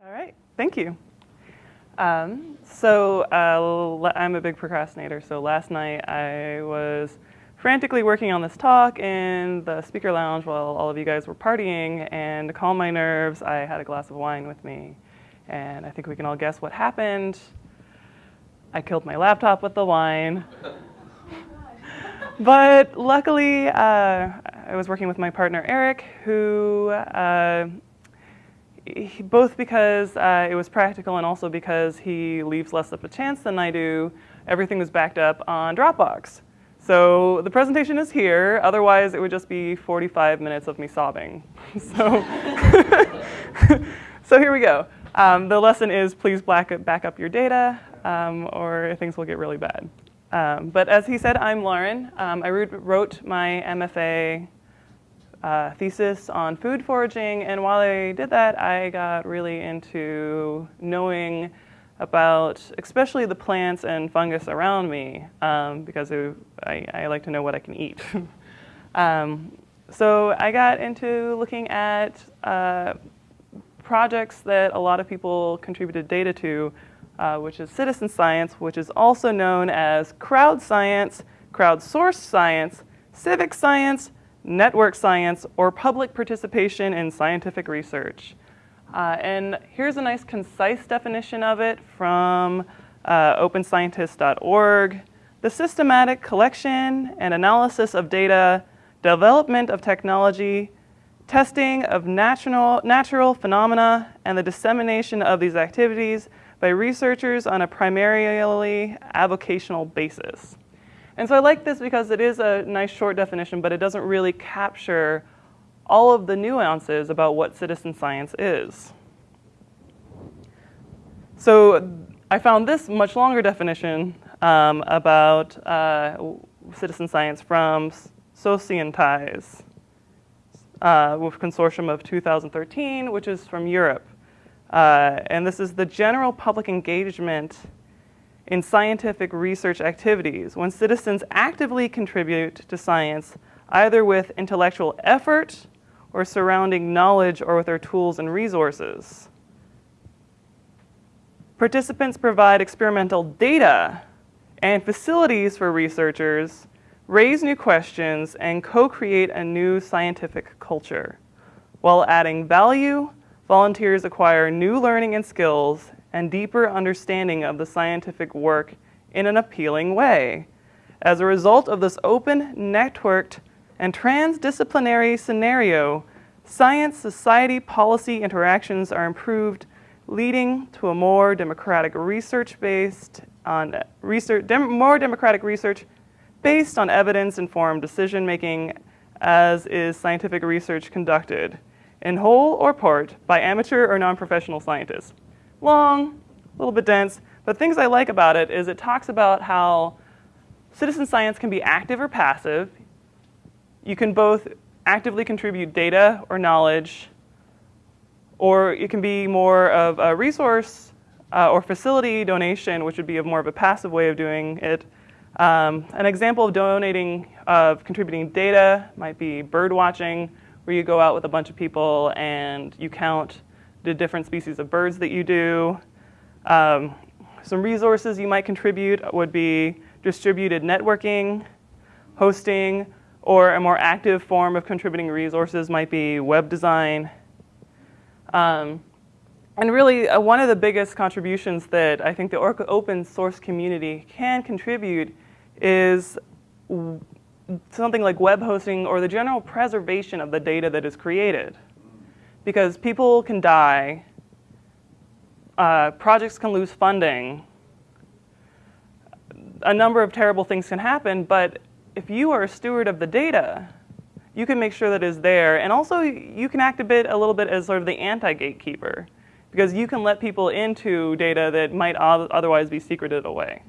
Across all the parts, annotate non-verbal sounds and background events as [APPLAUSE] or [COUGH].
All right, thank you. Um, so uh, I'm a big procrastinator, so last night I was frantically working on this talk in the speaker lounge while all of you guys were partying, and to calm my nerves, I had a glass of wine with me. And I think we can all guess what happened. I killed my laptop with the wine. [LAUGHS] but luckily, uh, I was working with my partner Eric, who uh, both because uh, it was practical and also because he leaves less of a chance than I do, everything was backed up on Dropbox. So the presentation is here, otherwise it would just be 45 minutes of me sobbing. [LAUGHS] so, [LAUGHS] so here we go. Um, the lesson is please back up, back up your data um, or things will get really bad. Um, but as he said, I'm Lauren. Um, I wrote my MFA uh, thesis on food foraging, and while I did that, I got really into knowing about especially the plants and fungus around me um, because it, I, I, like to know what I can eat. [LAUGHS] um, so I got into looking at uh, projects that a lot of people contributed data to, uh, which is citizen science, which is also known as crowd science, crowdsourced science, civic science, network science, or public participation in scientific research. Uh, and here's a nice concise definition of it from uh, openscientist.org. The systematic collection and analysis of data, development of technology, testing of natural, natural phenomena, and the dissemination of these activities by researchers on a primarily avocational basis. And so I like this because it is a nice short definition, but it doesn't really capture all of the nuances about what citizen science is. So I found this much longer definition um, about uh, citizen science from Socientize uh, with consortium of 2013, which is from Europe. Uh, and this is the general public engagement in scientific research activities when citizens actively contribute to science either with intellectual effort or surrounding knowledge or with their tools and resources. Participants provide experimental data and facilities for researchers, raise new questions, and co-create a new scientific culture. While adding value, volunteers acquire new learning and skills and deeper understanding of the scientific work in an appealing way. As a result of this open, networked, and transdisciplinary scenario, science-society policy interactions are improved, leading to a more democratic research based on research, dem more democratic research based on evidence-informed decision-making as is scientific research conducted, in whole or part, by amateur or non-professional scientists long, a little bit dense, but things I like about it is it talks about how citizen science can be active or passive. You can both actively contribute data or knowledge, or it can be more of a resource uh, or facility donation, which would be more of a passive way of doing it. Um, an example of donating, of contributing data might be bird watching, where you go out with a bunch of people and you count the different species of birds that you do. Um, some resources you might contribute would be distributed networking, hosting, or a more active form of contributing resources might be web design. Um, and really, uh, one of the biggest contributions that I think the open source community can contribute is something like web hosting or the general preservation of the data that is created because people can die, uh, projects can lose funding, a number of terrible things can happen, but if you are a steward of the data, you can make sure that is there. And also, you can act a bit, a little bit as sort of the anti-gatekeeper, because you can let people into data that might otherwise be secreted away.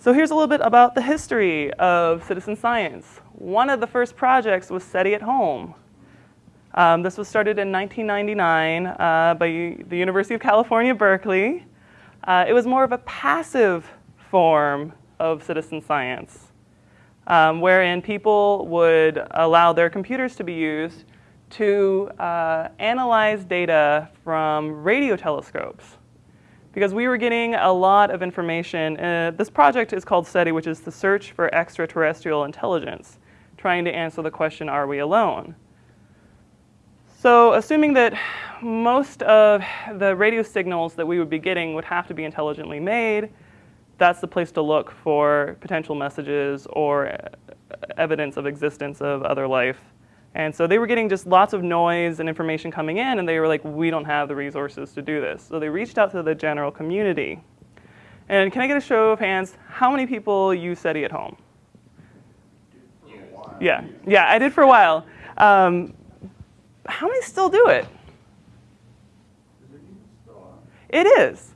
So here's a little bit about the history of citizen science. One of the first projects was SETI at Home. Um, this was started in 1999 uh, by the University of California, Berkeley. Uh, it was more of a passive form of citizen science, um, wherein people would allow their computers to be used to uh, analyze data from radio telescopes because we were getting a lot of information. Uh, this project is called SETI, which is the Search for Extraterrestrial Intelligence, trying to answer the question, are we alone? So assuming that most of the radio signals that we would be getting would have to be intelligently made, that's the place to look for potential messages or evidence of existence of other life. And so they were getting just lots of noise and information coming in, and they were like, we don't have the resources to do this. So they reached out to the general community. And can I get a show of hands? How many people use SETI at home? Yeah, yeah, I did for a while. Um, how many still do it? It is.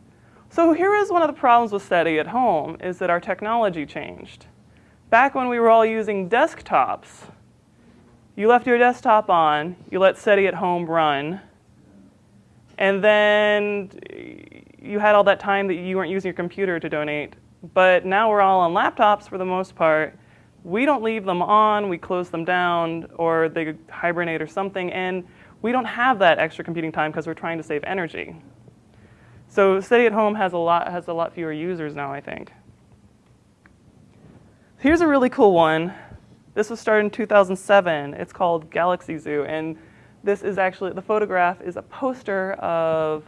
So here is one of the problems with SETI at home, is that our technology changed. Back when we were all using desktops, you left your desktop on, you let SETI at home run, and then you had all that time that you weren't using your computer to donate. But now we're all on laptops for the most part, we don't leave them on, we close them down, or they hibernate or something, and we don't have that extra computing time because we're trying to save energy. So SETI at home has a lot has a lot fewer users now, I think. Here's a really cool one. This was started in 2007. It's called Galaxy Zoo, and this is actually the photograph is a poster of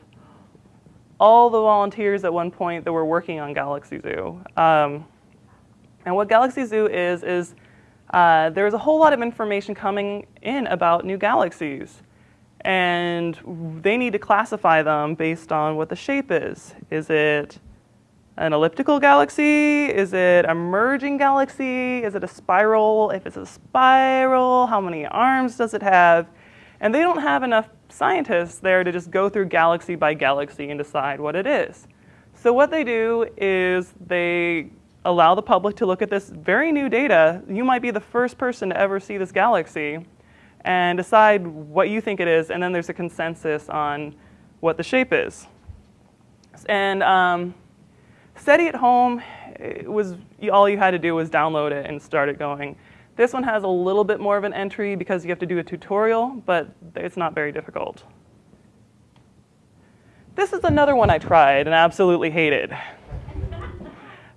all the volunteers at one point that were working on Galaxy Zoo. Um, and what Galaxy Zoo is, is uh, there's a whole lot of information coming in about new galaxies. And they need to classify them based on what the shape is. Is it an elliptical galaxy? Is it a merging galaxy? Is it a spiral? If it's a spiral, how many arms does it have? And they don't have enough scientists there to just go through galaxy by galaxy and decide what it is. So what they do is they allow the public to look at this very new data. You might be the first person to ever see this galaxy and decide what you think it is, and then there's a consensus on what the shape is. And um, SETI at home was all you had to do was download it and start it going. This one has a little bit more of an entry because you have to do a tutorial, but it's not very difficult. This is another one I tried and absolutely hated.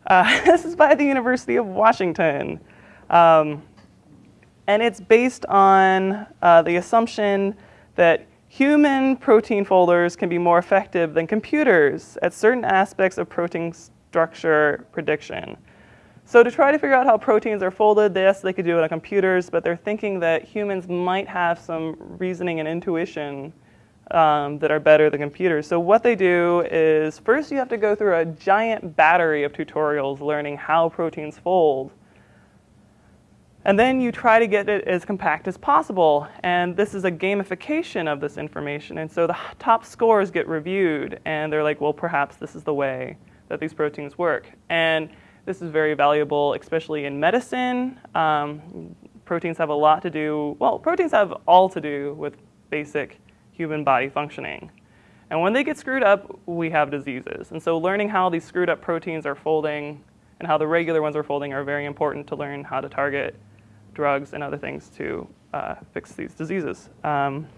Uh, [LAUGHS] this is by the University of Washington. Um, and it's based on uh, the assumption that human protein folders can be more effective than computers at certain aspects of protein structure prediction. So to try to figure out how proteins are folded, yes, they could do it on computers, but they're thinking that humans might have some reasoning and intuition um, that are better than computers. So what they do is first you have to go through a giant battery of tutorials learning how proteins fold. And then you try to get it as compact as possible. And this is a gamification of this information. And so the top scores get reviewed. And they're like, well, perhaps this is the way that these proteins work. And this is very valuable, especially in medicine. Um, proteins have a lot to do, well, proteins have all to do with basic human body functioning. And when they get screwed up, we have diseases. And so learning how these screwed up proteins are folding and how the regular ones are folding are very important to learn how to target drugs and other things to uh, fix these diseases. Um,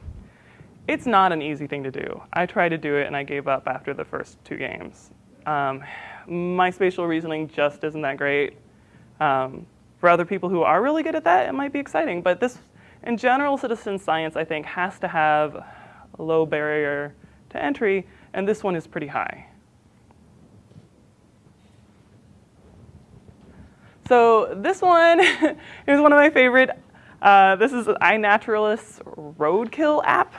it's not an easy thing to do. I tried to do it and I gave up after the first two games. Um, my spatial reasoning just isn't that great. Um, for other people who are really good at that, it might be exciting. But this, in general, citizen science, I think, has to have low barrier to entry, and this one is pretty high. So this one [LAUGHS] is one of my favorite. Uh, this is iNaturalist's Roadkill app.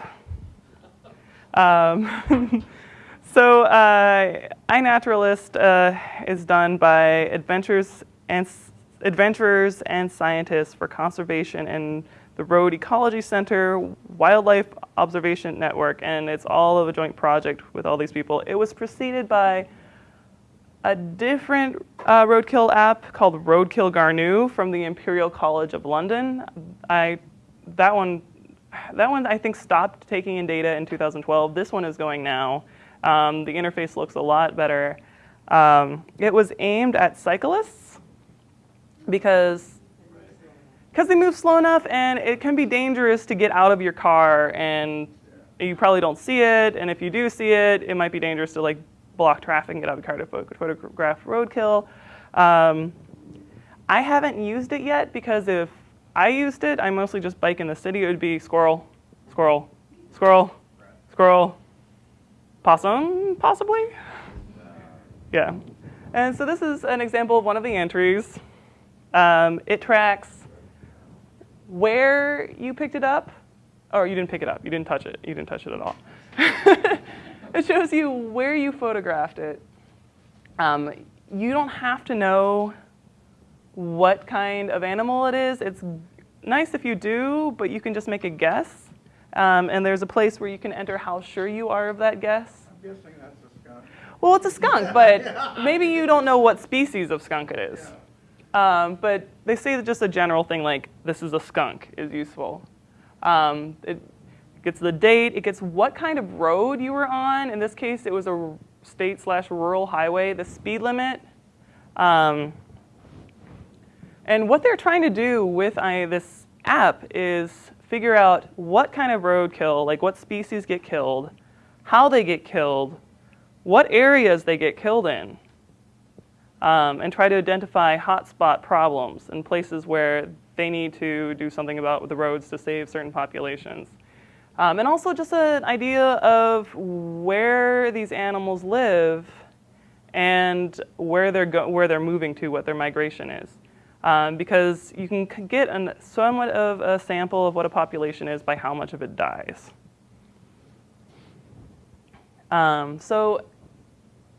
Um, [LAUGHS] so uh, iNaturalist uh, is done by adventures and adventurers and scientists for conservation and the Road Ecology Center, Wildlife Observation Network, and it's all of a joint project with all these people. It was preceded by a different uh, roadkill app called Roadkill Garnou from the Imperial College of London. I, that one, that one I think stopped taking in data in 2012. This one is going now. Um, the interface looks a lot better. Um, it was aimed at cyclists because because they move slow enough and it can be dangerous to get out of your car and you probably don't see it. And if you do see it, it might be dangerous to like block traffic and get out of the car to photograph roadkill. Um, I haven't used it yet because if I used it, I mostly just bike in the city. It would be squirrel, squirrel, squirrel, squirrel, possum, possibly. Yeah. And so this is an example of one of the entries. Um, it tracks where you picked it up, or you didn't pick it up, you didn't touch it, you didn't touch it at all. [LAUGHS] it shows you where you photographed it. Um, you don't have to know what kind of animal it is. It's nice if you do, but you can just make a guess. Um, and there's a place where you can enter how sure you are of that guess. I'm guessing that's a skunk. Well, it's a skunk, but [LAUGHS] maybe you don't know what species of skunk it is. Um, but they say that just a general thing like this is a skunk is useful. Um, it gets the date, it gets what kind of road you were on. In this case, it was a state slash rural highway, the speed limit. Um, and what they're trying to do with I, this app is figure out what kind of roadkill, like what species get killed, how they get killed, what areas they get killed in um, and try to identify hotspot problems and places where they need to do something about the roads to save certain populations. Um, and also just an idea of where these animals live and where they're, where they're moving to, what their migration is. Um, because you can get an, somewhat of a sample of what a population is by how much of it dies. Um, so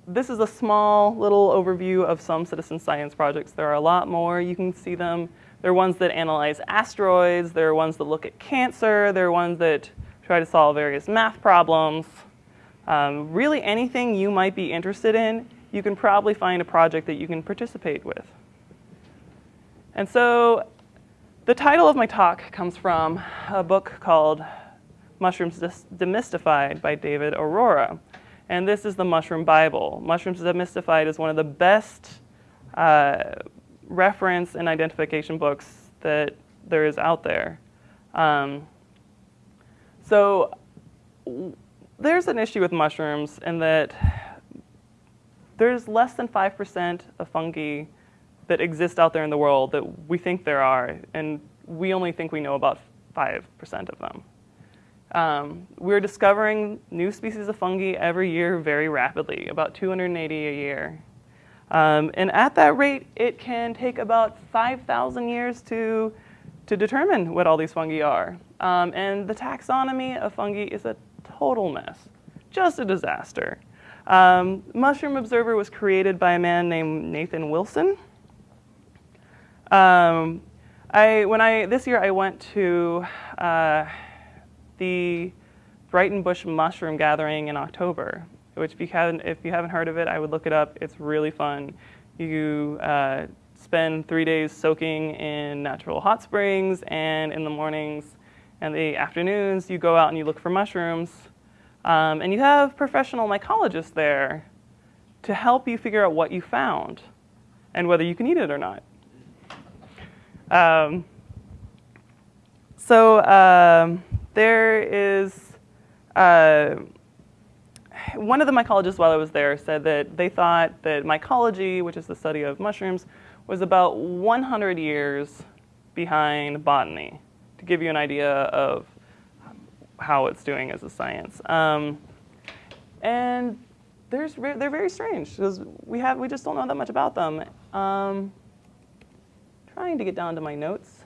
this is a small little overview of some citizen science projects. There are a lot more. You can see them. There are ones that analyze asteroids. There are ones that look at cancer. There are ones that try to solve various math problems. Um, really anything you might be interested in, you can probably find a project that you can participate with. And so the title of my talk comes from a book called Mushrooms Demystified by David Arora. And this is the Mushroom Bible. Mushrooms Demystified is one of the best uh, reference and identification books that there is out there. Um, so there's an issue with mushrooms in that there's less than 5% of fungi that exist out there in the world that we think there are, and we only think we know about 5% of them. Um, we're discovering new species of fungi every year very rapidly, about 280 a year. Um, and at that rate, it can take about 5,000 years to, to determine what all these fungi are. Um, and the taxonomy of fungi is a total mess, just a disaster. Um, Mushroom Observer was created by a man named Nathan Wilson. Um, I, when I, this year I went to uh, the Breitenbush Mushroom Gathering in October, which if you haven't, if you haven't heard of it, I would look it up. It's really fun. You uh, spend three days soaking in natural hot springs, and in the mornings and the afternoons, you go out and you look for mushrooms. Um, and you have professional mycologists there to help you figure out what you found and whether you can eat it or not. Um, so um, there is, uh, one of the mycologists while I was there said that they thought that mycology, which is the study of mushrooms, was about 100 years behind botany, to give you an idea of how it's doing as a science. Um, and there's, they're very strange because we, have, we just don't know that much about them. Um, trying to get down to my notes.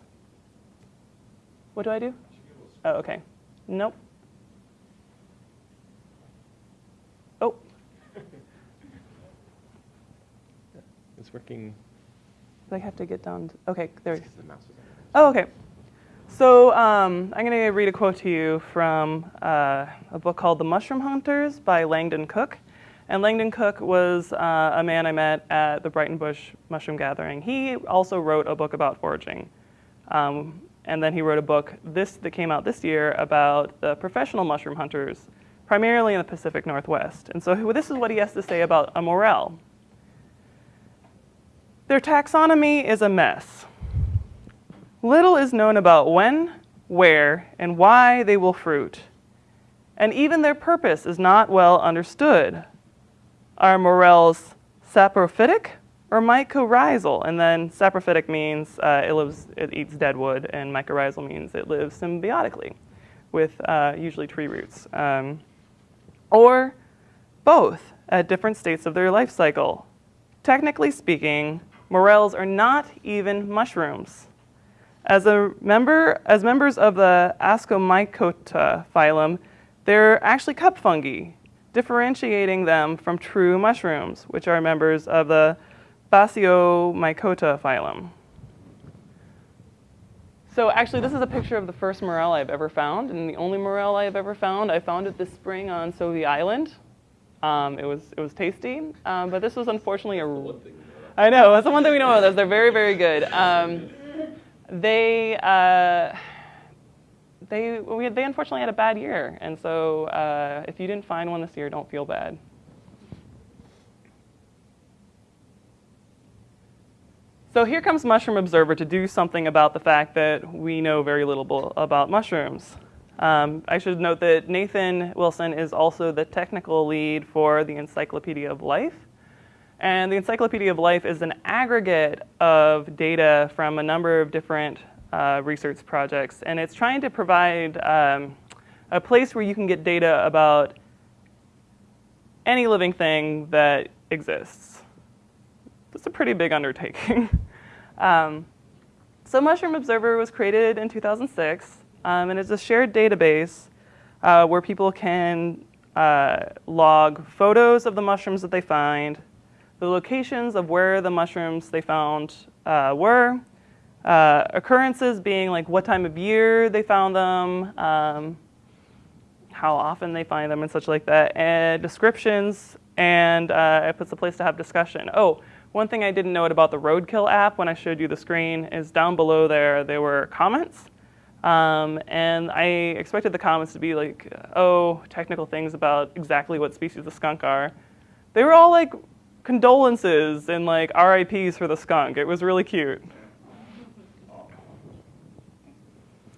What do I do? Oh, okay. Nope. Oh. [LAUGHS] It's working. I have to get down. To, okay, there. Oh, okay. So um, I'm going to read a quote to you from uh, a book called The Mushroom Hunters by Langdon Cook. And Langdon Cook was uh, a man I met at the Breitenbush Mushroom Gathering. He also wrote a book about foraging. Um, and then he wrote a book this that came out this year about the professional mushroom hunters, primarily in the Pacific Northwest. And so this is what he has to say about a morel. Their taxonomy is a mess. little is known about when, where, and why they will fruit. And even their purpose is not well understood. Are morels saprophytic or mycorrhizal? And then saprophytic means uh, it, lives, it eats dead wood, and mycorrhizal means it lives symbiotically with uh, usually tree roots. Um, or both at different states of their life cycle. Technically speaking, morels are not even mushrooms. As, a member, as members of the Ascomycota phylum, they're actually cup fungi, differentiating them from true mushrooms, which are members of the Basidiomycota phylum. So actually, this is a picture of the first morel I've ever found, and the only morel I've ever found. I found it this spring on Sauvie Island. Um, it was it was tasty, um, but this was unfortunately a. I know that's the one thing we know about those. They're very very good. Um, they. Uh, they, we, they unfortunately had a bad year, and so uh, if you didn't find one this year, don't feel bad. So here comes Mushroom Observer to do something about the fact that we know very little about mushrooms. Um, I should note that Nathan Wilson is also the technical lead for the Encyclopedia of Life. And the Encyclopedia of Life is an aggregate of data from a number of different uh, research projects. And it's trying to provide um, a place where you can get data about any living thing that exists. It's a pretty big undertaking. [LAUGHS] um, so Mushroom Observer was created in 2006, um, and it's a shared database uh, where people can uh, log photos of the mushrooms that they find, the locations of where the mushrooms they found uh, were, uh, occurrences being like what time of year they found them, um, how often they find them and such like that, and descriptions, and uh, it puts a place to have discussion. Oh, one thing I didn't note about the Roadkill app when I showed you the screen is down below there, there were comments. Um, and I expected the comments to be like, oh, technical things about exactly what species the skunk are. They were all like condolences and like RIPs for the skunk. It was really cute.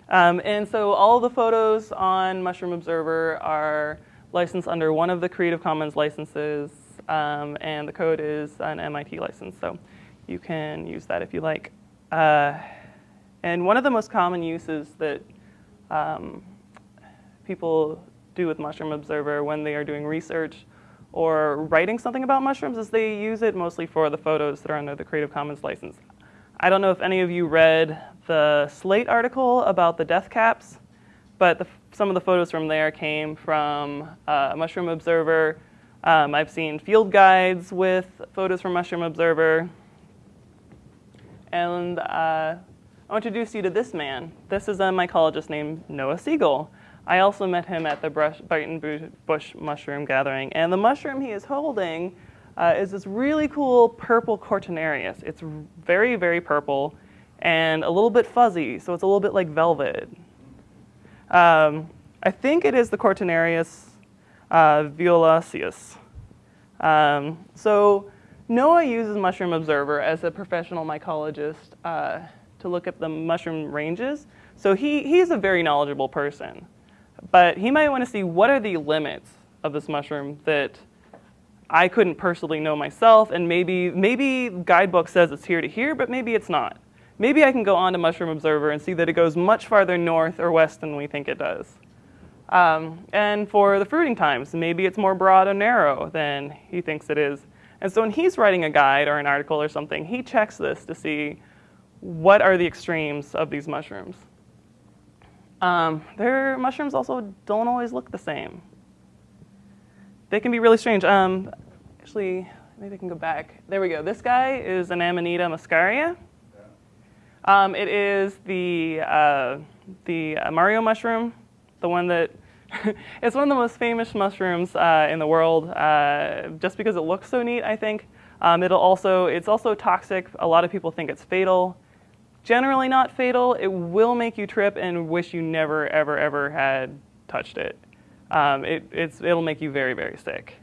Um, and so all the photos on Mushroom Observer are licensed under one of the Creative Commons licenses, um, and the code is an MIT license, so you can use that if you like. Uh, and one of the most common uses that um, people do with Mushroom Observer when they are doing research or writing something about mushrooms is they use it mostly for the photos that are under the Creative Commons license. I don't know if any of you read the Slate article about the death caps, but the, some of the photos from there came from uh, Mushroom Observer. Um, I've seen field guides with photos from Mushroom Observer. And uh, I'll introduce you to this man. This is a mycologist named Noah Siegel. I also met him at the Brighton Bush Mushroom Gathering. And the mushroom he is holding uh, is this really cool purple Cortinarius. It's very, very purple and a little bit fuzzy, so it's a little bit like velvet. Um, I think it is the Cortinarius violaceus. Um, so Noah uses Mushroom Observer as a professional mycologist uh, to look at the mushroom ranges. So he, he's a very knowledgeable person. But he might want to see what are the limits of this mushroom that I couldn't personally know myself, and maybe, maybe guidebook says it's here to here, but maybe it's not. Maybe I can go on to Mushroom Observer and see that it goes much farther north or west than we think it does. Um, and for the fruiting times, maybe it's more broad or narrow than he thinks it is. And so when he's writing a guide or an article or something, he checks this to see what are the extremes of these mushrooms. Um, their mushrooms also don't always look the same they can be really strange. Um, actually, maybe I can go back. There we go. This guy is an Amanita muscaria. Um, it is the, uh, the uh, Mario mushroom, the one that, [LAUGHS] it's one of the most famous mushrooms uh, in the world, uh, just because it looks so neat, I think. Um, it'll also, it's also toxic. A lot of people think it's fatal. Generally not fatal. It will make you trip and wish you never, ever, ever had touched it um, it, it'll make you very, very sick.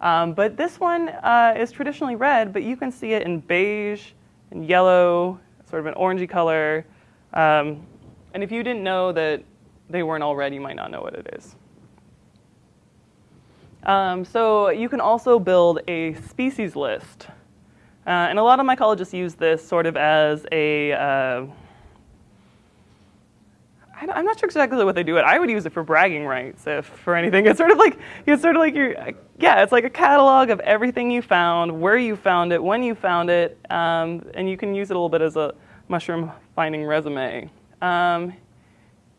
Um, but this one uh, is traditionally red, but you can see it in beige and yellow, sort of an orangey color. Um, and if you didn't know that they weren't already, you might not know what it is. Um, so you can also build a species list. Uh, and a lot of mycologists use this sort of as a uh, I'm not sure exactly what they do it. I would use it for bragging rights, if for anything. It's sort of like it's sort of like your yeah. It's like a catalog of everything you found, where you found it, when you found it, um, and you can use it a little bit as a mushroom finding resume. Um,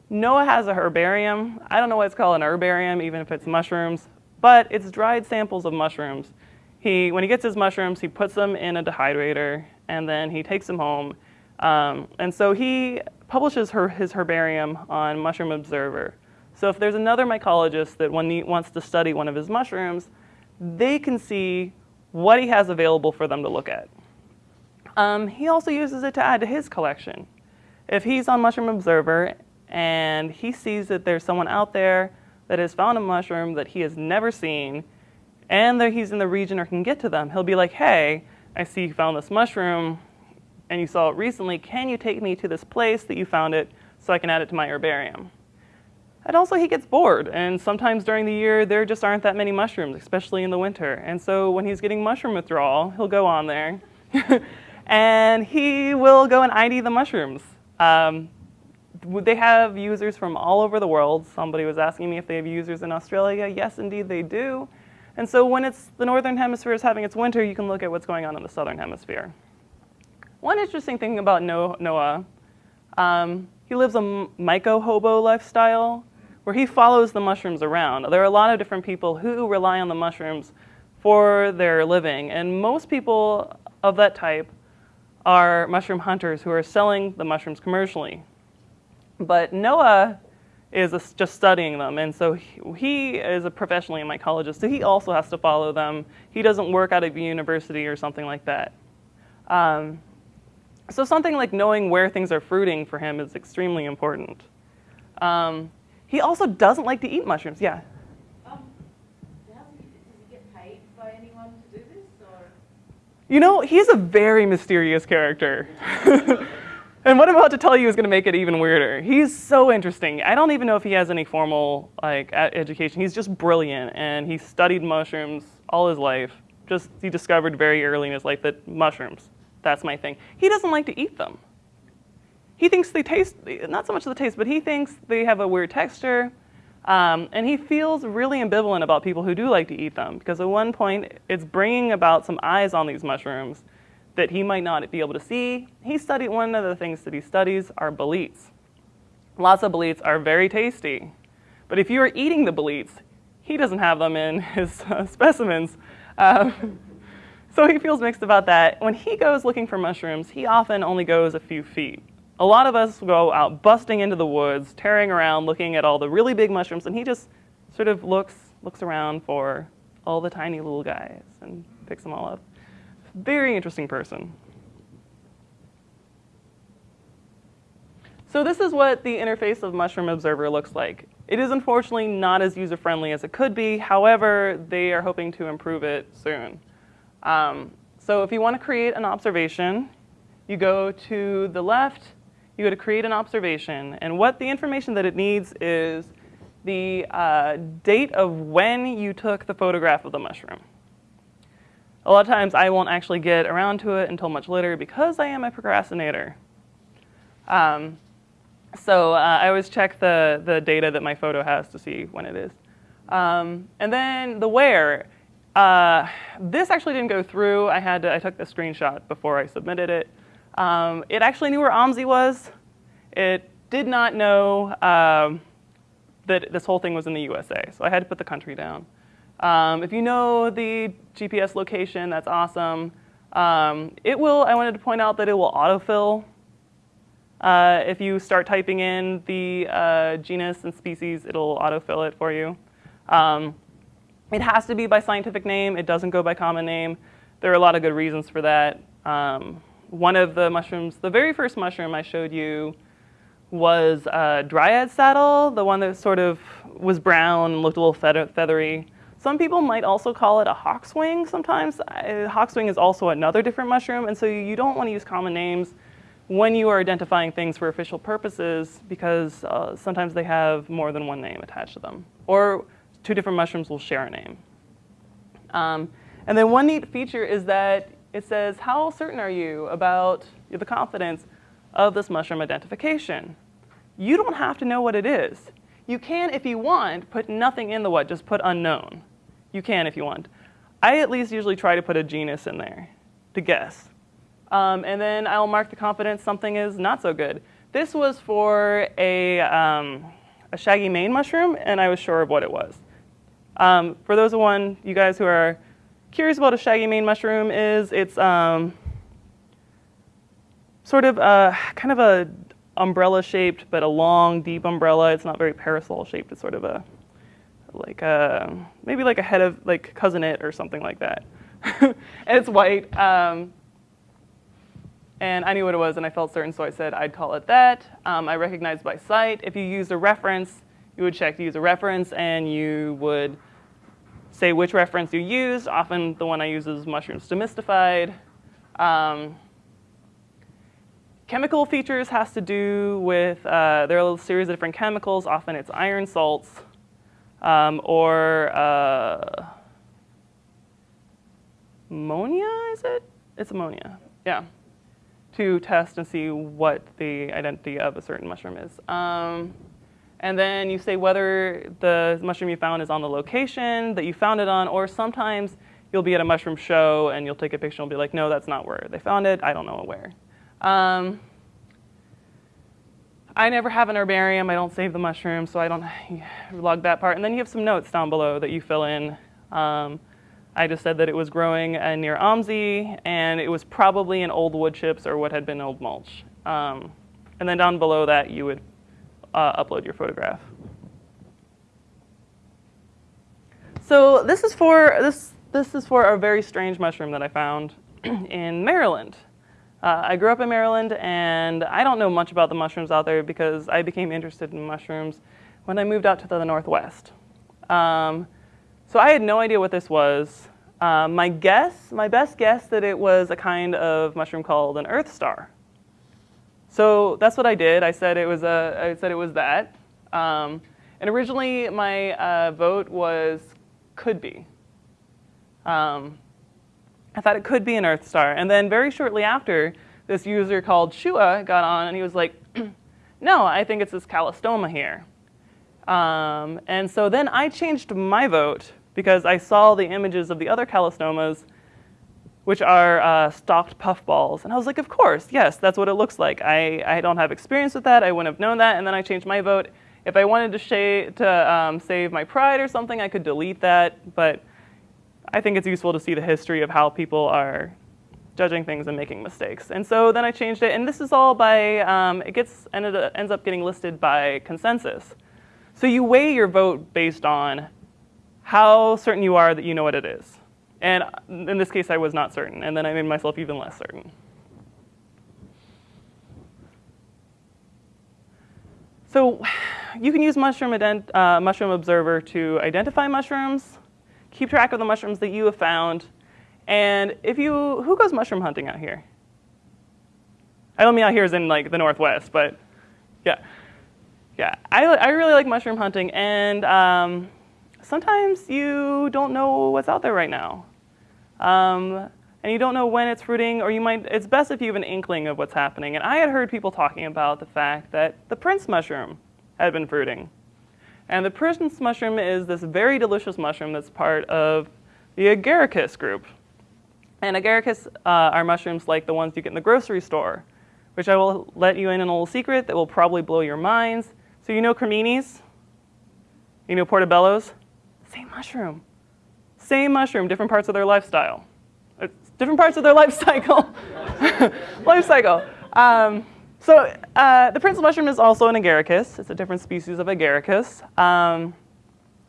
Noah has a herbarium. I don't know why it's called an herbarium, even if it's mushrooms, but it's dried samples of mushrooms. He when he gets his mushrooms, he puts them in a dehydrator, and then he takes them home. Um, and so he publishes her, his herbarium on Mushroom Observer. So if there's another mycologist that wants to study one of his mushrooms, they can see what he has available for them to look at. Um, he also uses it to add to his collection. If he's on Mushroom Observer and he sees that there's someone out there that has found a mushroom that he has never seen, and that he's in the region or can get to them, he'll be like, hey, I see you found this mushroom and you saw it recently, can you take me to this place that you found it so I can add it to my herbarium? And also he gets bored, and sometimes during the year there just aren't that many mushrooms, especially in the winter. And so when he's getting mushroom withdrawal, he'll go on there, [LAUGHS] and he will go and ID the mushrooms. Um, they have users from all over the world. Somebody was asking me if they have users in Australia. Yes, indeed they do. And so when it's the northern hemisphere is having its winter, you can look at what's going on in the southern hemisphere. One interesting thing about Noah, um, he lives a myco-hobo lifestyle where he follows the mushrooms around. There are a lot of different people who rely on the mushrooms for their living, and most people of that type are mushroom hunters who are selling the mushrooms commercially. But Noah is a, just studying them, and so he, he, is a professionally a mycologist, so he also has to follow them. He doesn't work out of a university or something like that. Um, so something like knowing where things are fruiting for him is extremely important. Um, he also doesn't like to eat mushrooms. Yeah. Um, does he, get paid by anyone to do this, or? You know, he's a very mysterious character. [LAUGHS] and what I'm about to tell you is going to make it even weirder. He's so interesting. I don't even know if he has any formal like education. He's just brilliant, and he studied mushrooms all his life. Just he discovered very early in his life that mushrooms that's my thing. He doesn't like to eat them. He thinks they taste, not so much the taste, but he thinks they have a weird texture. Um, and he feels really ambivalent about people who do like to eat them because at one point it's bringing about some eyes on these mushrooms that he might not be able to see. He studied, one of the things that he studies are boletes. Lots of boletes are very tasty. But if you are eating the boletes, he doesn't have them in [LAUGHS] his uh, specimens. Um, [LAUGHS] so he feels mixed about that. When he goes looking for mushrooms, he often only goes a few feet. A lot of us go out busting into the woods, tearing around, looking at all the really big mushrooms, and he just sort of looks, looks around for all the tiny little guys and picks them all up. Very interesting person. So this is what the interface of Mushroom Observer looks like. It is unfortunately not as user-friendly as it could be. However, they are hoping to improve it soon. Um, so if you want to create an observation, you go to the left, you go to create an observation. And what the information that it needs is the uh, date of when you took the photograph of the mushroom. A lot of times I won't actually get around to it until much later because I am a procrastinator. Um, so uh, I always check the, the data that my photo has to see when it is. Um, and then the where. Uh, this actually didn't go through. I had to, I took the screenshot before I submitted it. Um, it actually knew where OMSI was. It did not know um, that this whole thing was in the USA, so I had to put the country down. Um, if you know the GPS location, that's awesome. Um, it will, I wanted to point out that it will autofill. Uh, if you start typing in the uh, genus and species, it'll autofill it for you. Um, it has to be by scientific name. It doesn't go by common name. There are a lot of good reasons for that. Um, one of the mushrooms, the very first mushroom I showed you was a dryad saddle, the one that sort of was brown and looked a little feathery. Some people might also call it a hawkswing sometimes. Uh, hawkswing is also another different mushroom, and so you don't want to use common names when you are identifying things for official purposes because uh, sometimes they have more than one name attached to them. Or two different mushrooms will share a name. Um, and then one neat feature is that it says, how certain are you about the confidence of this mushroom identification? You don't have to know what it is. You can, if you want, put nothing in the what, just put unknown. You can if you want. I at least usually try to put a genus in there to guess. Um, and then I'll mark the confidence something is not so good. This was for a, um, a shaggy mane mushroom, and I was sure of what it was. Um, for those of one you guys who are curious about a shaggy mane mushroom is, it's um, sort of a, kind of a umbrella shaped, but a long, deep umbrella. It's not very parasol shaped. It's sort of a like a maybe like a head of like Cousin Itt or something like that. and [LAUGHS] it's white. Um, and I knew what it was, and I felt certain, so I said I'd call it that. Um, I recognized by sight. If you used a reference, you would check to use a reference, and you would say which reference you used. Often the one I use is mushrooms demystified. Um, chemical features has to do with, uh, there are a series of different chemicals. Often it's iron salts um, or uh, ammonia, is it? It's ammonia, yeah to test and see what the identity of a certain mushroom is. Um, and then you say whether the mushroom you found is on the location that you found it on, or sometimes you'll be at a mushroom show and you'll take a picture and be like, no, that's not where they found it. I don't know where. Um, I never have an herbarium. I don't save the mushrooms, so I don't [SIGHS] log that part. And then you have some notes down below that you fill in. Um, I just said that it was growing uh, near OMSI, and it was probably in old wood chips or what had been old mulch. Um, and then down below that, you would uh, upload your photograph. So this is for this this is for a very strange mushroom that I found [CLEARS THROAT] in Maryland. Uh, I grew up in Maryland, and I don't know much about the mushrooms out there because I became interested in mushrooms when I moved out to the Northwest. Um, so I had no idea what this was. Um, my guess, my best guess that it was a kind of mushroom called an earth star. So that's what I did. I said it was a, I said it was that. Um, and originally my uh, vote was could be. Um, I thought it could be an earth star. And then very shortly after, this user called Shua got on and he was like, [CLEARS THROAT] no, I think it's this calostoma here. Um, and so then I changed my vote because I saw the images of the other calostomas, which are uh, stalked puffballs. And I was like, of course, yes, that's what it looks like. I, I don't have experience with that. I wouldn't have known that. And then I changed my vote. If I wanted to, to um, save my pride or something, I could delete that. But I think it's useful to see the history of how people are judging things and making mistakes. And so then I changed it. And this is all by, um, it gets, ended, ends up getting listed by consensus. So you weigh your vote based on how certain you are that you know what it is. And in this case, I was not certain, and then I made myself even less certain. So [SIGHS] you can use Mushroom, uh, Mushroom Observer to identify mushrooms, keep track of the mushrooms that you have found, and if you, who goes mushroom hunting out here? I don't mean out here as in like the Northwest, but yeah. Yeah, I, I really like mushroom hunting, and um, sometimes you don't know what's out there right now. Um, and you don't know when it's fruiting, or you might, it's best if you have an inkling of what's happening. And I had heard people talking about the fact that the prince mushroom had been fruiting. And the prince mushroom is this very delicious mushroom that's part of the agaricus group. And agaricus uh, are mushrooms like the ones you get in the grocery store, which I will let you in on a little secret that will probably blow your minds. So you know creminis? You know portobellos? Same mushroom. Same mushroom, different parts of their lifestyle. Different parts of their [LAUGHS] life cycle. [LAUGHS] life cycle. Um, so uh, the prince mushroom is also an agaricus. It's a different species of agaricus. Um,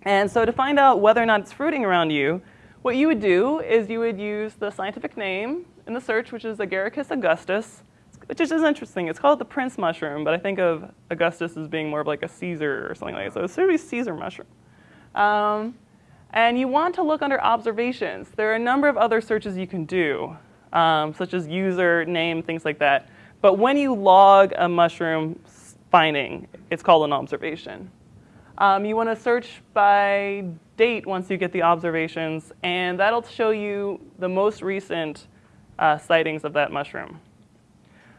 and so to find out whether or not it's fruiting around you, what you would do is you would use the scientific name in the search, which is Agaricus augustus, which is interesting. It's called the prince mushroom, but I think of Augustus as being more of like a Caesar or something like that. So it's sort of a Caesar mushroom. Um, and you want to look under observations. There are a number of other searches you can do, um, such as user, name, things like that. But when you log a mushroom finding, it's called an observation. Um, you want to search by date once you get the observations, and that'll show you the most recent uh, sightings of that mushroom.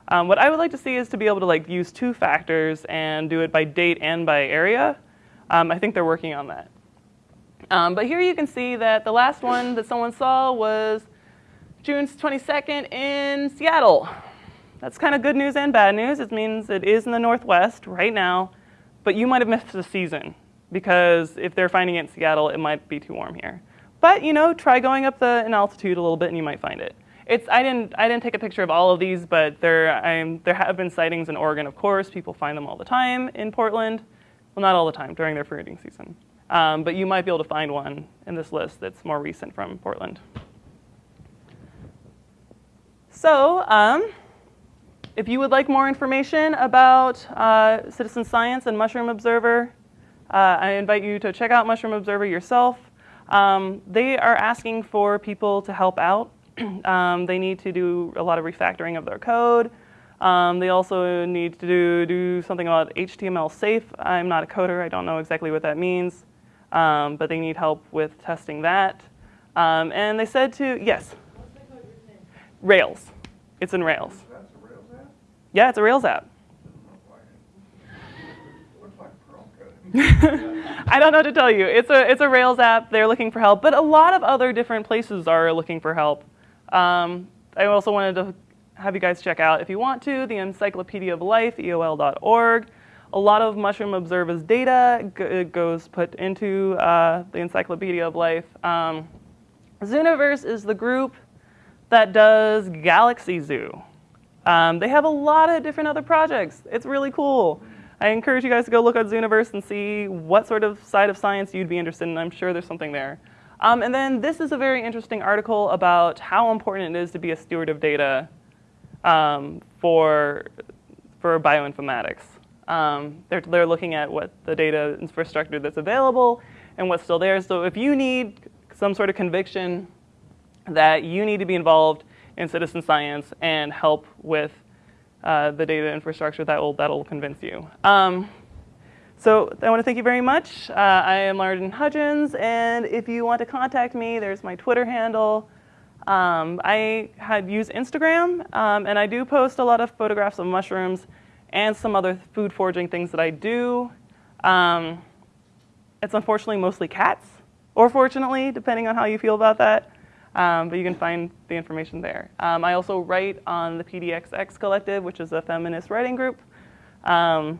Um, what I would like to see is to be able to like use two factors and do it by date and by area. Um, I think they're working on that. Um, but here you can see that the last one that someone saw was June 22nd in Seattle. That's kind of good news and bad news. It means it is in the Northwest right now, but you might have missed the season because if they're finding it in Seattle, it might be too warm here. But you know, try going up the in altitude a little bit, and you might find it. It's I didn't I didn't take a picture of all of these, but there I'm, there have been sightings in Oregon, of course. People find them all the time in Portland. Well, not all the time during their fruiting season, um, but you might be able to find one in this list that's more recent from Portland. So, um, if you would like more information about uh, citizen science and Mushroom Observer, uh, I invite you to check out Mushroom Observer yourself. Um, they are asking for people to help out. [CLEARS THROAT] um, they need to do a lot of refactoring of their code. Um, they also need to do, do something about HTML safe. I'm not a coder, I don't know exactly what that means, um, but they need help with testing that. Um, and they said to, yes? Rails. It's in Rails. Yeah, it's a Rails app. [LAUGHS] I don't know what to tell you. It's a it's a Rails app. They're looking for help, but a lot of other different places are looking for help. Um, I also wanted to have you guys check out, if you want to, the Encyclopedia of Life, EOL.org. A lot of Mushroom Observer's data goes put into uh, the Encyclopedia of Life. Um, Zooniverse is the group that does Galaxy Zoo. Um, they have a lot of different other projects. It's really cool. I encourage you guys to go look at Zooniverse and see what sort of side of science you'd be interested in. I'm sure there's something there. Um, and then this is a very interesting article about how important it is to be a steward of data um, for, for bioinformatics. Um, they're, they're looking at what the data infrastructure that's available and what's still there. So if you need some sort of conviction that you need to be involved in citizen science and help with uh, the data infrastructure that will that'll convince you. Um, so I want to thank you very much. Uh, I am Larden Hudgens, and if you want to contact me, there's my Twitter handle. Um, I had used Instagram, um, and I do post a lot of photographs of mushrooms and some other food foraging things that I do. Um, it's unfortunately mostly cats, or fortunately, depending on how you feel about that. Um, but you can find the information there. Um, I also write on the PDXX Collective, which is a feminist writing group. Um,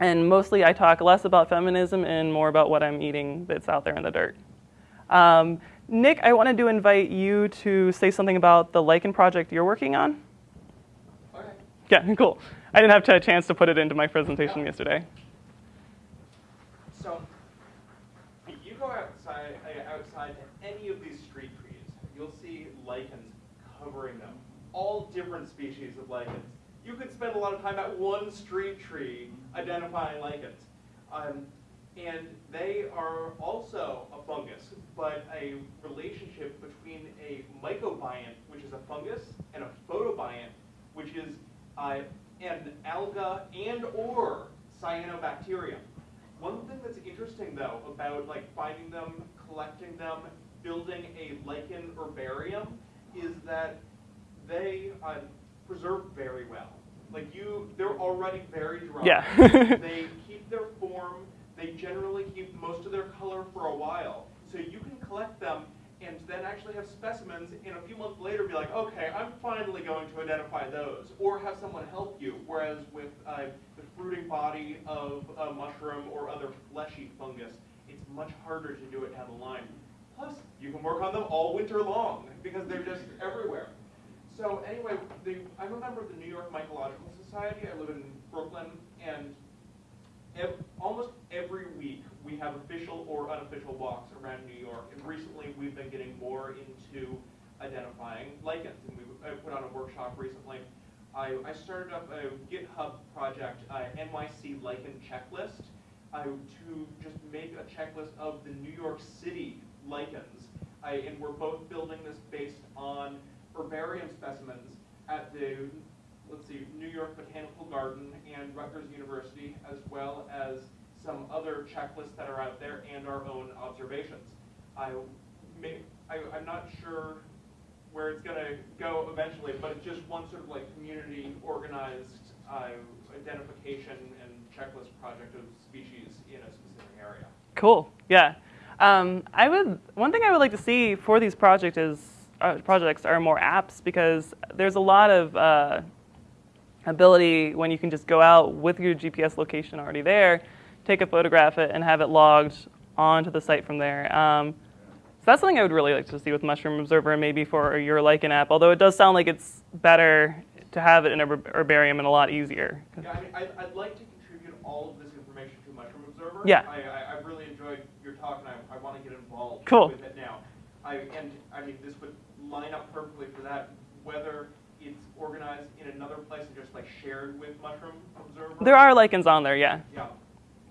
and mostly I talk less about feminism and more about what I'm eating that's out there in the dirt. Um, Nick, I wanted to invite you to say something about the lichen project you're working on. Okay. Yeah, [LAUGHS] cool. I didn't have a chance to put it into my presentation yesterday. So, if you go outside, uh, outside to any of these street trees, you'll see lichens covering them. All different species of lichens. You could spend a lot of time at one street tree identifying lichens. Um, and they are also a fungus, but a relationship between a mycobiont, which is a fungus, and a photobiont, which is uh, an alga and or cyanobacterium. One thing that's interesting though about like finding them, collecting them, building a lichen herbarium is that they uh, preserve very well. Like you, they're already very dry. Yeah. [LAUGHS] they [LAUGHS] keep their form. They generally keep most of their color for a while. So you can collect them and then actually have specimens and a few months later be like, okay, I'm finally going to identify those. Or have someone help you. Whereas with uh, the fruiting body of a mushroom or other fleshy fungus, it's much harder to do it down the line. Plus, you can work on them all winter long because they're just everywhere. So anyway, I'm a member of the New York Mycological Society. I live in Brooklyn, and ev- almost every week we have official or unofficial walks around New York. And recently we've been getting more into identifying lichens, and we put on a workshop recently. I, I started up a GitHub project, uh, NYC Lichen Checklist, uh, to just make a checklist of the New York City lichens. I, and we're both building this based on herbarium specimens at the let's see, New York Botanical Garden and Rutgers University, as well as some other checklists that are out there and our own observations. I may, I, I'm not sure where it's gonna go eventually, but it's just one sort of like community organized, uh, identification and checklist project of species in a specific area. Cool. Yeah. Um, I would. One thing I would like to see for these project is projects are more apps because there's a lot of uh, ability when you can just go out with your GPS location already there, take a photograph it, and have it logged onto the site from there. Um, so that's something I would really like to see with Mushroom Observer and maybe for your lichen app. Although it does sound like it's better to have it in a herbarium and a lot easier. Yeah, I mean, I'd, I'd like to contribute all of this information to Mushroom Observer. Yeah. I, I, I've really enjoyed your talk, and I, I want to get involved Cool. with it now. I, and, I mean, this would line up perfectly for that, whether it's organized in another place and just like shared with Mushroom Observer. There are lichens on there, yeah. Yeah,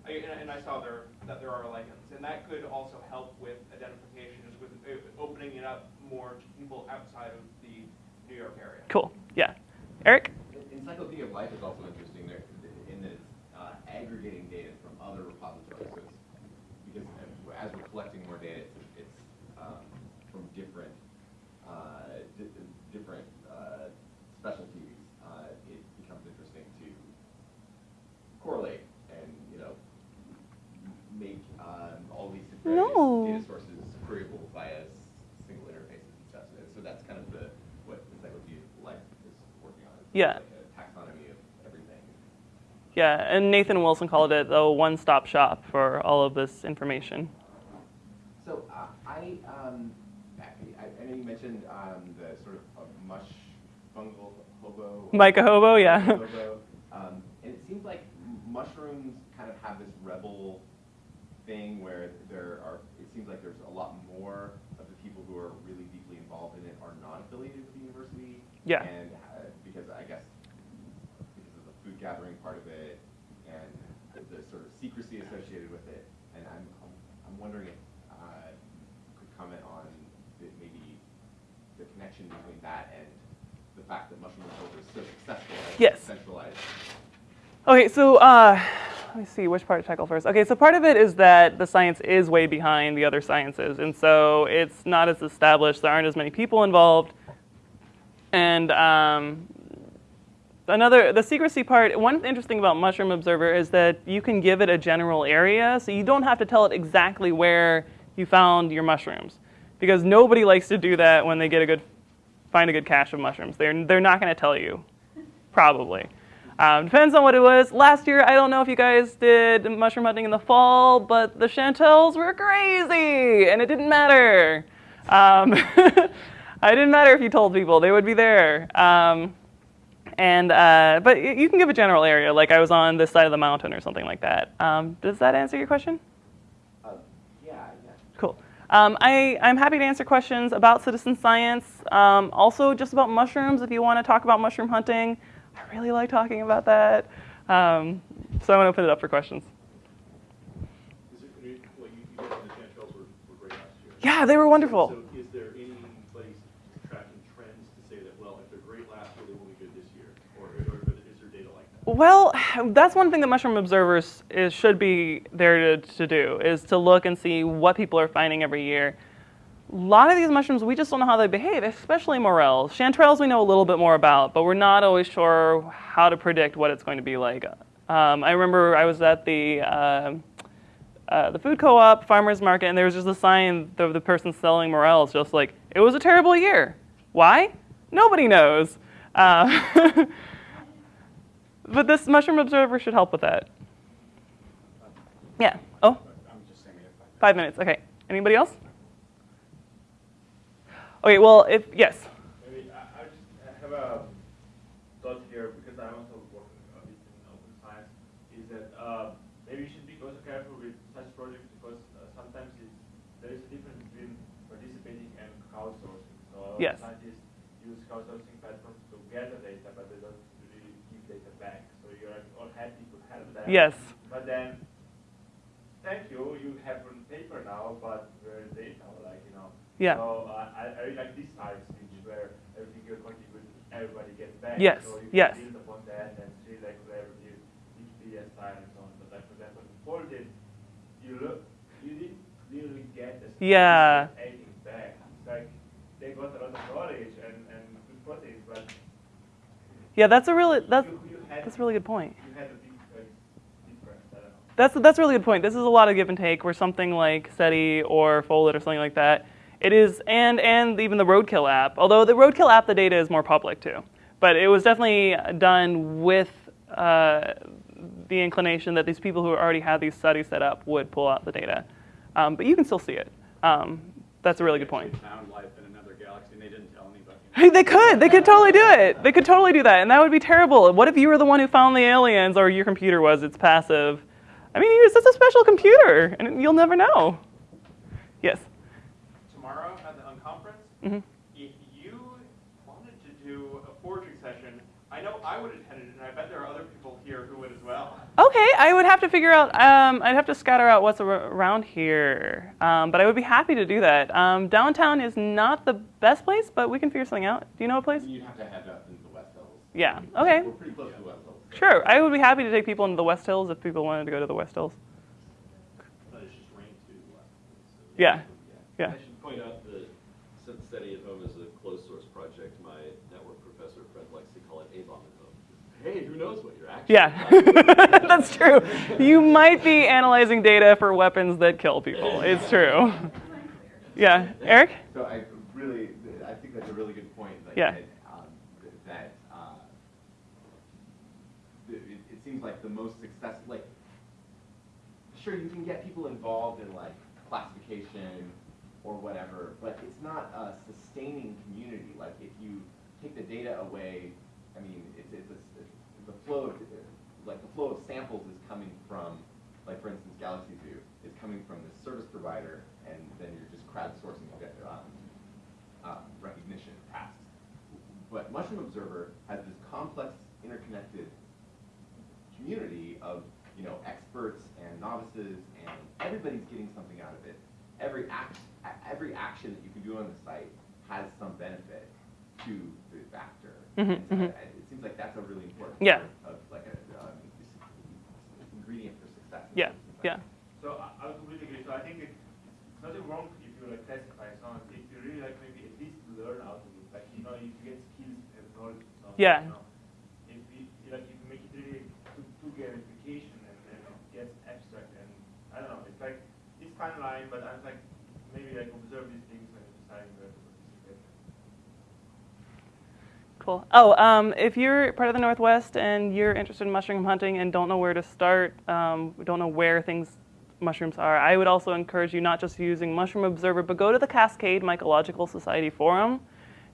I, and, and I saw there, that there are lichens, and that could also help with identification, just with uh, opening it up more to people outside of the New York area. Cool. Yeah. Eric? Encyclopedia of Life is also interesting there in that it's uh, aggregating data from other repositories. So it's, because as we're collecting more data, it's, it's um, from different uh, di- different uh, specialties. Uh, it becomes interesting to correlate and you know m- make um, all these data sources queryable via single interfaces and stuff. So- So that's kind of the what Encyclopedia of Life is working on. It's Yeah. like a taxonomy of everything. Yeah, and Nathan Wilson called it the one-stop shop for all of this information. So uh, I, um, I, I know you mentioned um, the sort of uh, mush fungal hobo. Myco Hobo, yeah. hobo. [LAUGHS] Um, and it seems like mushrooms kind of have this rebel thing where there are. Seems like there's a lot more of the people who are really deeply involved in it are not affiliated with the university. Yeah. And uh, because I guess because of the food gathering part of it and the sort of secrecy associated with it. And I'm, I'm, I'm wondering if uh, you could comment on the, maybe the connection between that and the fact that Mushroom Observer is so successful Yes. centralized. Okay, so uh, let me see which part to tackle first. Okay, so part of it is that the science is way behind the other sciences, and so it's not as established. There aren't as many people involved, and um, another the secrecy part. One interesting about Mushroom Observer is that you can give it a general area, so you don't have to tell it exactly where you found your mushrooms, because nobody likes to do that when they get a good find a good cache of mushrooms. They're they're not going to tell you, probably. Um, depends on what it was. Last year, I don't know if you guys did mushroom hunting in the fall, but the chanterelles were crazy, and it didn't matter. Um, [LAUGHS] it didn't matter if you told people; they would be there. Um, and uh, but you can give a general area, like I was on this side of the mountain or something like that. Um, does that answer your question? Uh, yeah, yeah. Cool. Um, I, I'm happy to answer questions about citizen science. Um, also, just about mushrooms, if you want to talk about mushroom hunting. I really like talking about that. Um, so I'm going to open it up for questions. Is well, you, you the were, were great last year. Yeah, they were wonderful. So is there any place tracking trends to say that, well, if they're great last year, they will be good this year? Or, or is there data like that? Well, that's one thing that mushroom observers is, should be there to, to do is to look and see what people are finding every year. A lot of these mushrooms, we just don't know how they behave, especially morels. Chanterelles we know a little bit more about, but we're not always sure how to predict what it's going to be like. Um, I remember I was at the uh, uh, the food co-op farmers market, and there was just a sign of the person selling morels, just like it was a terrible year. Why? Nobody knows. Uh, [LAUGHS] but this mushroom observer should help with that. Yeah. Oh, I'm just saying it. five minutes. Okay. Anybody else? Okay. Well, if yes. Maybe I, I just have a thought here because I'm also work a bit in open science. Is that uh, maybe you should be also careful with such projects because uh, sometimes it's, there is a difference between participating and crowdsourcing. So a lot of Yes. scientists use crowdsourcing platforms to gather data, but they don't really give data back. So you're all happy to have that. Yes. But then, thank you, you have a paper now, but where is data? You. Yeah. So uh, I, I really like this side speech where everything you contribute everybody gets back. Yes, So you yes. build upon that and see like where collaborative Wikipedia style and so on. But like for example, in Foldit, you look, you didn't really get as Yeah. anything back. It's like they got a lot of knowledge and, and good projects, but Yeah, that's a really that's you, you had that's a really good point. you had a big like, difference. I don't know. That's that's a really good point. This is a lot of give and take. Where something like SETI or Foldit or something like that, it is, and and even the Roadkill app. Although the Roadkill app, the data is more public too, but it was definitely done with uh, the inclination that these people who already had these studies set up would pull out the data. Um, but you can still see it. Um, that's a really good point. Actually Found life in another galaxy, and they didn't tell anybody. They could. They could totally do it. They could totally do that, and that would be terrible. What if you were the one who found the aliens, or your computer was? It's passive. I mean, it's just a special computer, and you'll never know. Yes. Tomorrow at the Unconference, Mhm. if you wanted to do a foraging session, I know I would attend it, and I bet there are other people here who would as well. Okay, I would have to figure out. Um, I'd have to scatter out what's around here, um, but I would be happy to do that. Um, downtown is not the best place, but we can figure something out. Do you know a place? You'd have to head up into the West Hills. Yeah. Okay. We're pretty close to the West Hills. Sure. I would be happy to take people into the West Hills if people wanted to go to the West Hills. But it's just rain too. so- Yeah. Yeah. I point out that since SETI at Home is a closed source project, my network professor friend likes to call it ABOM at Home. Hey, who knows what you're actually Yeah, [LAUGHS] that's true. You might be analyzing data for weapons that kill people. It's [LAUGHS] true. Yeah, Eric? So I really, I think that's a really good point. Like, Yeah. That, um, that uh, it, it seems like the most successful, like, sure, you can get people involved in like classification or whatever, but it's not a sustaining community. Like, if you take the data away, I mean, it's, it's, a, it's the flow of, like, the flow of samples is coming from, like, for instance, Galaxy Zoo is coming from the service provider, and then you're just crowdsourcing um, uh, recognition tasks. But Mushroom Observer has this complex, interconnected community of you know experts and novices, and everybody's getting something out of it. Every act, every action that you can do on the site has some benefit to the actor. Mhm, And so mhm. I- It seems like that's a really important Yeah. part of like a um, ingredient for success. Yeah, some society. yeah. So I, I would completely agree. So I think it, it's nothing wrong if you like classify someone. If you really like maybe at least learn out of it, like you know, if you get skills and knowledge. and Yeah. You know, if you you like if you make it really to, to gamification and then it gets abstract and I don't know. It's like it's fine line, but I'm like Cool. Oh, um, if you're part of the Northwest and you're interested in mushroom hunting and don't know where to start, um, don't know where things mushrooms are, I would also encourage you not just using Mushroom Observer, but go to the Cascade Mycological Society forum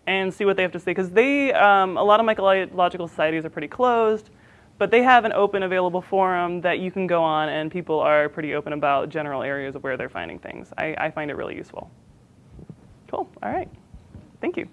and see what they have to say. Because they, um, a lot of mycological societies are pretty closed, but they have an open, available forum that you can go on, and people are pretty open about general areas of where they're finding things. I, I find it really useful. Cool. All right. Thank you.